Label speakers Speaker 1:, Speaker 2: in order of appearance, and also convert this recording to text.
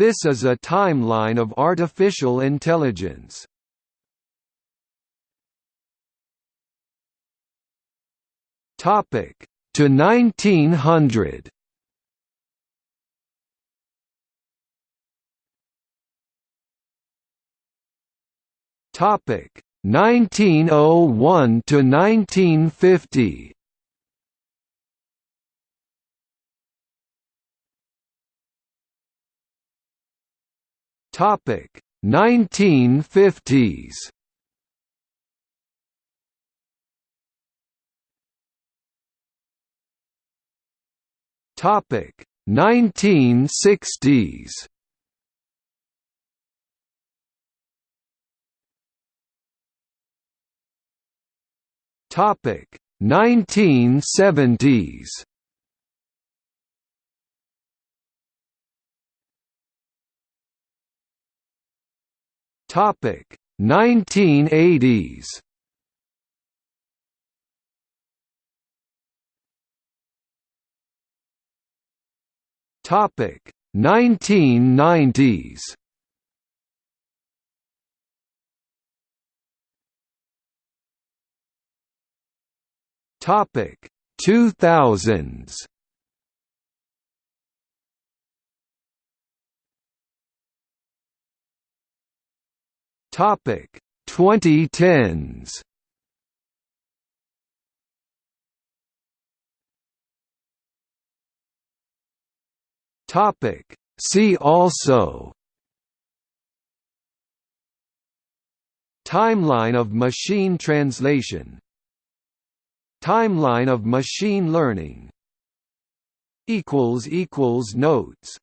Speaker 1: This is a timeline of artificial intelligence. Topic to 1900. Topic 1901 to 1950. Topic 1950s. Topic 1960s. Topic 1970s. Topic 1980s. Topic 1990s. Topic 2000s. Topic 2010s. Topic See also. Timeline of machine translation. Timeline of machine learning. Equals equals Notes